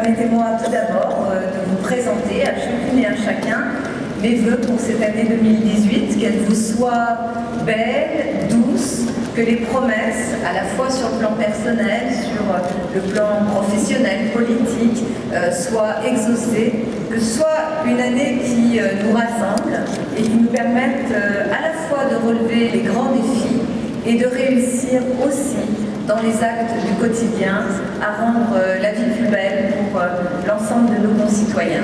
Permettez-moi tout d'abord euh, de vous présenter à chacune et à chacun mes voeux pour cette année 2018, qu'elle vous soit belle, douce, que les promesses, à la fois sur le plan personnel, sur le plan professionnel, politique, euh, soient exaucées, que ce soit une année qui euh, nous rassemble et qui nous permette à la fois de relever les grands défis et de réussir aussi dans les actes du quotidien à rendre la vie plus belle pour l'ensemble de nos concitoyens.